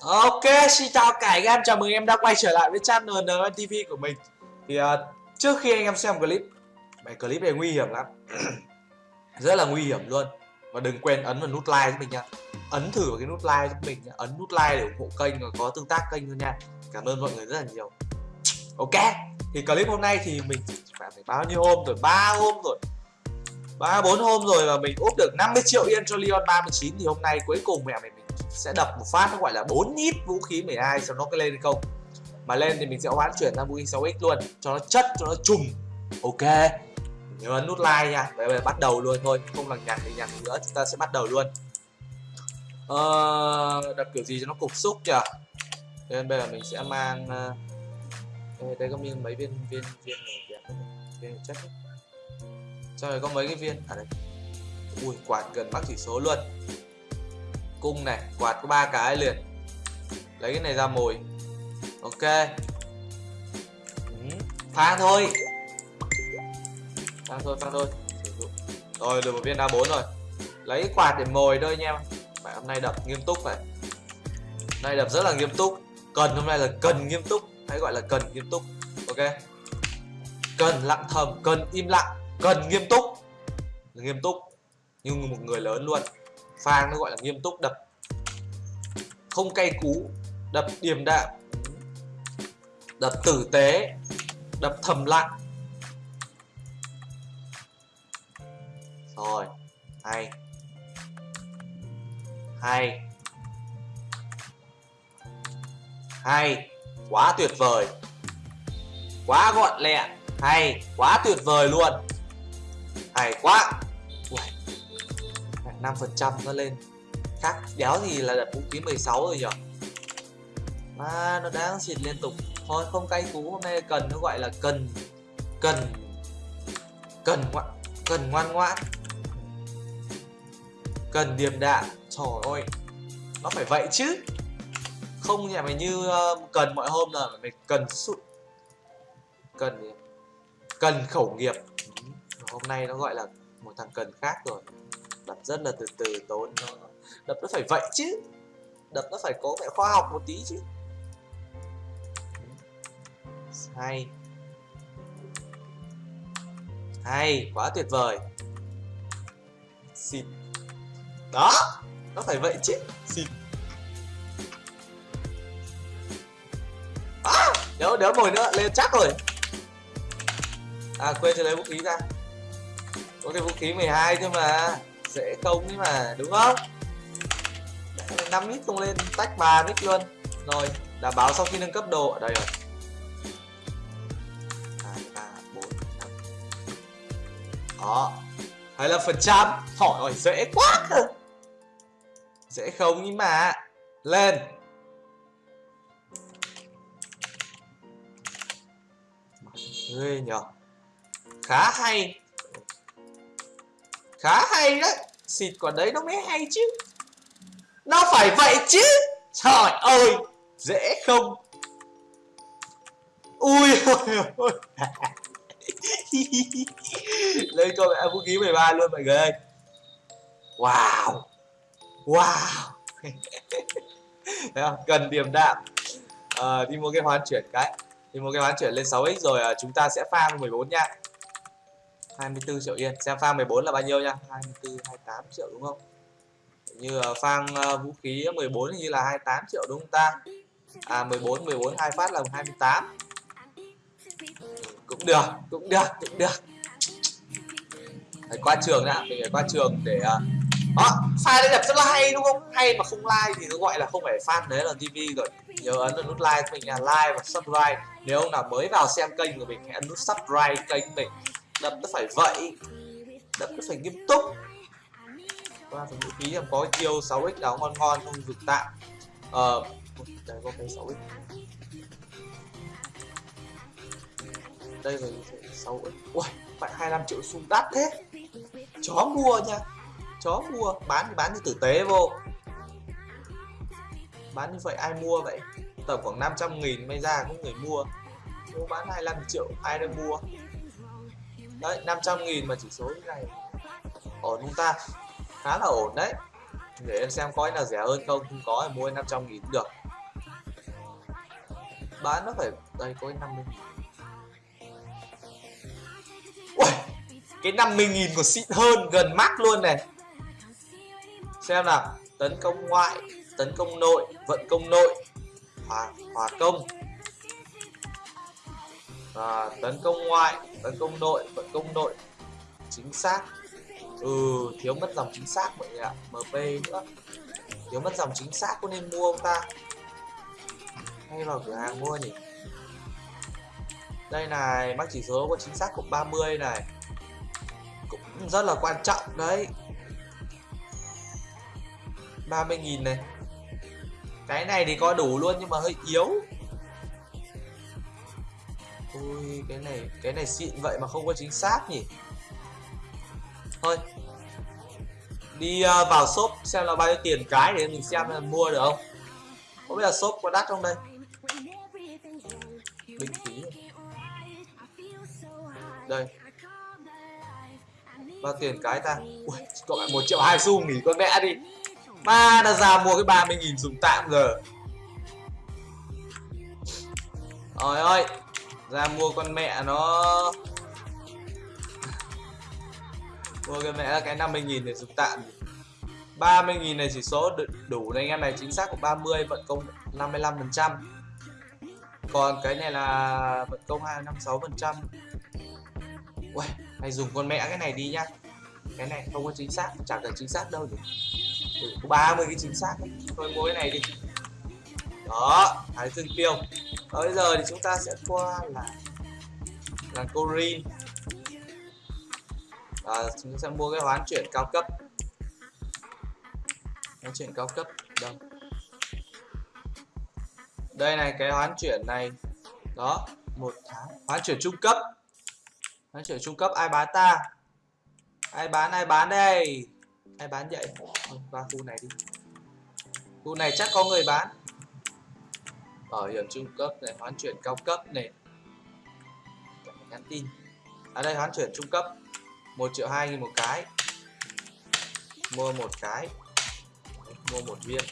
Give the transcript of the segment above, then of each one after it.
Ok, xin chào cả anh em, chào mừng em đã quay trở lại với channel NNTV của mình. Thì uh, trước khi anh em xem clip Bài clip này nguy hiểm lắm. Rất là nguy hiểm luôn. Và đừng quên ấn vào nút like giúp mình nha. Ấn thử vào cái nút like giúp mình nha. Ấn nút like để ủng hộ kênh và có tương tác kênh luôn nha. Cảm ơn mọi người rất là nhiều. Ok, thì clip hôm nay thì mình phải bao nhiêu hôm rồi, ba hôm rồi. Ba bốn hôm rồi mà mình úp được 50 triệu yên cho Leon 39 thì hôm nay cuối cùng mẹ mình sẽ đập một phát nó gọi là 4 nhíp vũ khí 12 cho nó cái lên không. Mà lên thì mình sẽ hoán chuyển sang vũ khí 6x luôn cho nó chất cho nó trùng. Ok. Nhớ ấn nút like nha bây giờ bắt đầu luôn thôi không lằng nhằng thì nhằng nữa chúng ta sẽ bắt đầu luôn. Ờ, đập kiểu gì cho nó cục xúc nhỉ nên bây giờ mình sẽ mang uh, đây có miếng mấy viên viên viên này viên chất. Cho này có mấy cái viên? À đây. Ui quạt gần mắc chỉ số luôn cung này quạt có ba cái liền. Lấy cái này ra mồi. Ok. Ừ. pha thôi. Pha thôi pha thôi. Rồi được một viên a 4 rồi. Lấy quạt để mồi thôi nha phải hôm nay đập nghiêm túc phải. Hôm nay đập rất là nghiêm túc. Cần hôm nay là cần nghiêm túc. Hãy gọi là cần nghiêm túc. Ok. Cần lặng thầm cần im lặng cần nghiêm túc. Nghiêm túc như một người lớn luôn Phang nó gọi là nghiêm túc, đập. Không cay cú, đập điềm đạm. Đập tử tế, đập thầm lặng. Rồi, hay. Hay. Hay, quá tuyệt vời. Quá gọn lẹ, hay, quá tuyệt vời luôn. Hay quá. 5% nó lên. Khác đéo gì là đập vũ khí 16 rồi nhở? Mà nó đang xịt liên tục. Thôi không cay cú hôm nay cần nó gọi là cần cần cần ngoan cần ngoan ngoãn. Cần điềm đạm trời ơi nó phải vậy chứ. Không nhà mày như uh, cần mọi hôm là mày cần sụt, cần cần khẩu nghiệp. Ừ, hôm nay nó gọi là một thằng cần khác rồi đập rất là từ từ tốn nó. Đập nó phải vậy chứ. Đập nó phải có vẻ khoa học một tí chứ. Hay. Hay quá tuyệt vời. Xịt. Đó nó phải vậy chứ. Xịt. À, đéo đéo mồi nữa lên chắc rồi. À quên cho lấy vũ khí ra. Có cái vũ khí 12 thôi mà dễ không ấy mà, đúng không? 5 ít không lên, tách ba mic luôn. Rồi đảm bảo sau khi nâng cấp đồ ở đây rồi. Hai, ba, bốn, năm. Đó. 25 phần trăm? Hỏi dễ quá cơ. Dễ không nhưng mà. Lên. Ghê nhở khá hay khá hay đấy. Xịt quả đấy nó mới hay chứ. Nó phải vậy chứ. Trời ơi dễ không? Ui ôi ôi lên con mẹ vũ khí 13 luôn mọi người ơi. Wow wow. Thấy không? cần điểm đạm. À, đi mua cái hoán chuyển cái. Đi mua cái hoán chuyển lên 6x rồi à, chúng ta sẽ farm 14 nha. 24 triệu yên. Xem phang 14 là bao nhiêu nha 24 28 triệu đúng không? Như phang ờ, vũ khí 14 như là 28 triệu đúng không ta? À 14 14 hai phát là 28 cũng được cũng được cũng được. Phải qua trường đã, mình phải qua trường để ờ, đó file đấy đập rất là hay đúng không? Hay mà không like thì nó gọi là không phải fan đấy là tv rồi. Nhớ ấn vào nút like mình là like và subscribe. Nếu ông nào mới vào xem kênh của mình, hãy ấn nút subscribe kênh mình đập nó phải vậy. Đập nó phải nghiêm túc. Qua phần vũ khí em có chiêu 6x đáo ngon ngon không vực tạm ờ đây có cái 6x đây là 6x ui phải 25 triệu xu đắt thế. Chó mua nha. Chó mua. Bán thì bán như tử tế vô. Bán như vậy ai mua vậy? Tầm khoảng 500 nghìn may ra có người mua. Nếu bán 25 triệu, ai đang mua? Đấy 500 nghìn mà chỉ số như này. Ổn chúng ta? Khá là ổn đấy. Để em xem có nào rẻ hơn không. Không có thì mua 500 nghìn được. Bán nó phải đây có 50 nghìn. Ui, cái 50 nghìn của xịn hơn gần mắt luôn này. Xem nào. Tấn công ngoại tấn công nội vận công nội. Hòa, hòa công à, tấn công ngoại tấn công đội vận công đội. Chính xác. Ừ thiếu mất dòng chính xác mọi người ạ. Mp nữa. Thiếu mất dòng chính xác có nên mua không ta? Hay vào cửa hàng mua nhỉ? Đây này mắc chỉ số có chính xác của 30 này. Cũng rất là quan trọng đấy. 30.000 này. Cái này thì có đủ luôn nhưng mà hơi yếu ui cái này cái này xịn vậy mà không có chính xác nhỉ? Thôi đi uh, vào shop xem là bao nhiêu tiền cái để mình xem là mua được không? Có biết là shop có đắt không đây? Bình khí. Đây. Bao tiền cái ta? Ui cậu lại một triệu hai xu nghỉ con mẹ đi. Ma đã ra mua cái 30 nghìn dùng tạm giờ Trời ơi. Ra mua con mẹ nó. Mua cái mẹ cái 50 nghìn để dùng tạm. 30 nghìn này chỉ số đủ này anh em này chính xác của 30 vận công 55 phần trăm. Còn cái này là vận công 256 phần trăm. Uầy, mày dùng con mẹ cái này đi nhá. Cái này không có chính xác, chẳng cần chính xác đâu nhỉ. Ừ, có 30 cái chính xác thôi mua cái này đi đó thái dương tiêu. Và bây giờ thì chúng ta sẽ qua là là corin à, chúng ta sẽ mua cái hoán chuyển cao cấp. Hoán chuyển cao cấp đâu? Đây này cái hoán chuyển này đó một tháng. Hoán chuyển trung cấp. Hoán chuyển trung cấp ai bán ta? Ai bán ai bán đây? Ai bán vậy? Qua khu này đi. Khu này chắc có người bán bảo hiểm trung cấp này, hoán chuyển cao cấp này. Nhắn tin. Ở à đây, hoán chuyển trung cấp. 1 triệu 2 nghìn một cái. Mua một cái. Mua một viên.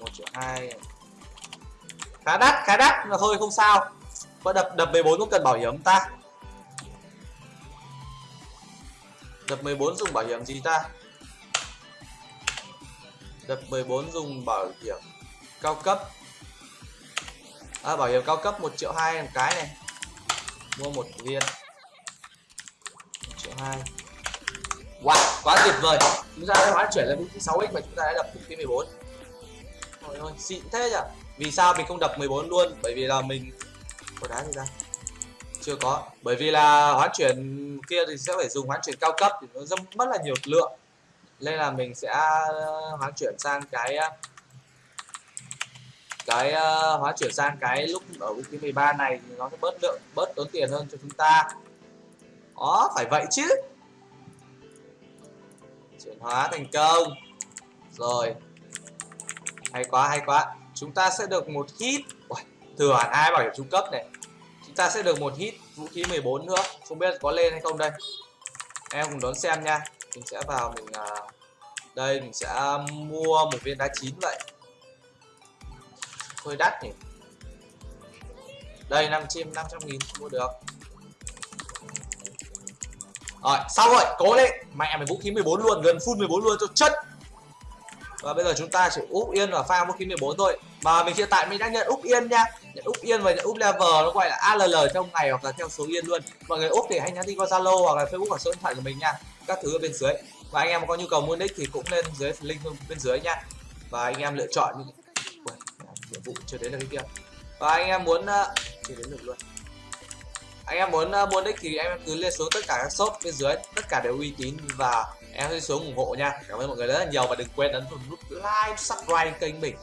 1 triệu 2 khá đắt khá đắt, mà thôi, không sao. Có đập đập 14 cũng cần bảo hiểm ta. Đập 14 dùng bảo hiểm gì ta? Đập 14 dùng bảo hiểm cao cấp. À, Bảo hiểm cao cấp 1 triệu 2 một cái này. Mua một viên. 1 triệu 2 Wow, quá tuyệt vời. Chúng ta đã hóa chuyển lên vũ 6x mà chúng ta đã đập vũ khí 14 Ôi ơi, xịn thế nhỉ? Vì sao mình không đập 14 luôn? Bởi vì là mình Có đá gì ra? chưa có. Bởi vì là hoán chuyển kia thì sẽ phải dùng hoán chuyển cao cấp thì nó rất mất là nhiều lượng. Nên là mình sẽ ờ, hoán chuyển sang cái cái uh, hóa chuyển sang cái lúc ở vũ khí 13 này thì nó sẽ bớt lượng bớt tốn tiền hơn cho chúng ta. Đó phải vậy chứ. Chuyển hóa thành công. Rồi. Hay quá hay quá. Chúng ta sẽ được một hit. Thừa hẳn hai bảo hiểm trung cấp này? Chúng ta sẽ được một hit vũ khí 14 nữa. Không biết có lên hay không đây. Em cùng đón xem nha. Mình sẽ vào mình uh, đây mình sẽ mua một viên đá chín vậy hơi đắt nhỉ? Đây 5 chim 500 nghìn, mua được. Rồi, xong rồi, cố lên. Mẹ mày vũ khí 14 luôn, gần full 14 luôn, cho chất. Và bây giờ chúng ta chỉ úp yên và pha vũ khí 14 thôi. Mà mình hiện tại mình đang nhận úp yên nha. Nhận úp yên và nhận úp level, nó gọi là ALL trong ngày hoặc là theo số yên luôn. Mọi người úp thì hãy nhắn tin qua Zalo hoặc là Facebook hoặc số điện thoại của mình nha. Các thứ ở bên dưới. Và anh em có nhu cầu mua nick thì cũng lên dưới link bên dưới nha. Và anh em lựa chọn những nhiệm vụ chưa đến là cái kia. Và anh em muốn uh, chưa đến được luôn. anh em muốn uh, mua nick thì em cứ lên xuống tất cả các shop bên dưới tất cả đều uy tín và em sẽ xuống ủng hộ nha. Cảm ơn mọi người rất là nhiều và đừng quên ấn nút like subscribe kênh mình.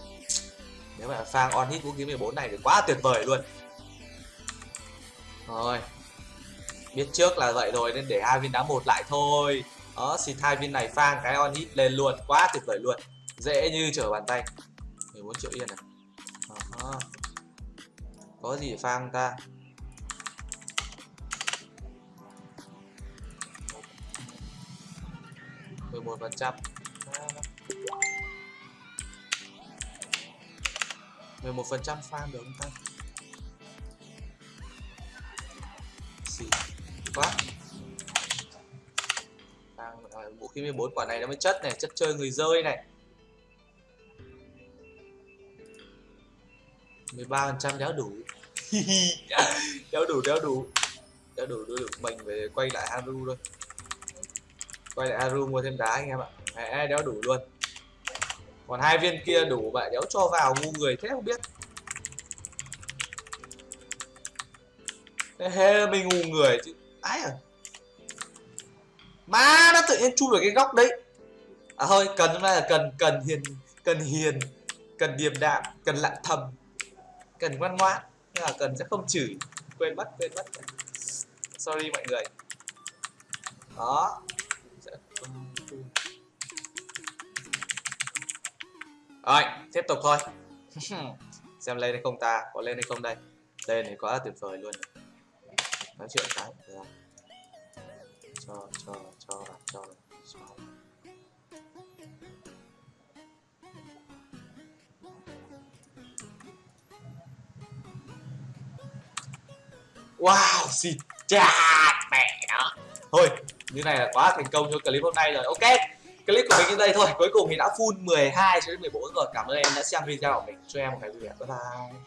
Nếu mà phang on hit vũ khí 14 này thì quá tuyệt vời luôn. Rồi biết trước là vậy rồi nên để hai viên đá một lại thôi. Đó xịt hai viên này phang cái on hit lên luôn quá tuyệt vời luôn. Dễ như trở bàn tay. 14 triệu yên này à, có gì phang ta? Mười một phần trăm 11% farm được không ta? Xì quá. Đang, vũ khí 14 quả này nó mới chất này chất chơi người rơi này. 13% đéo đủ. Đéo đủ đéo đủ. Đéo đủ đéo đủ. Mình về quay lại Haru thôi. Quay lại Haru mua thêm đá anh em ạ. Mẹ, đéo đủ luôn. Còn hai viên kia đủ vậy đéo cho vào ngu người thế không biết. Thế mình ngu người chứ. Ai à má, nó tự nhiên chui vào cái góc đấy. À thôi cần hôm nay là cần cần hiền cần hiền, cần điềm đạm, cần lặng thầm cần ngoan ngoãn, nhưng là cần sẽ không chửi, quên mất quên mất. Sorry mọi người. Đó. Rồi, tiếp tục thôi. Xem lên hay không ta, có lên hay không đây. Lên thì quá là tuyệt vời luôn. Nói chuyện cái, được không? cho cho cho cho cho. Wow xịt cha mẹ đó thôi, như này là quá thành công cho clip hôm nay rồi. Ok, clip của mình như đây thôi. Cuối cùng thì đã full 12 cho đến 14 rồi. Cảm ơn em đã xem video của mình. Cho em một ngày vui vẻ. Bye bye.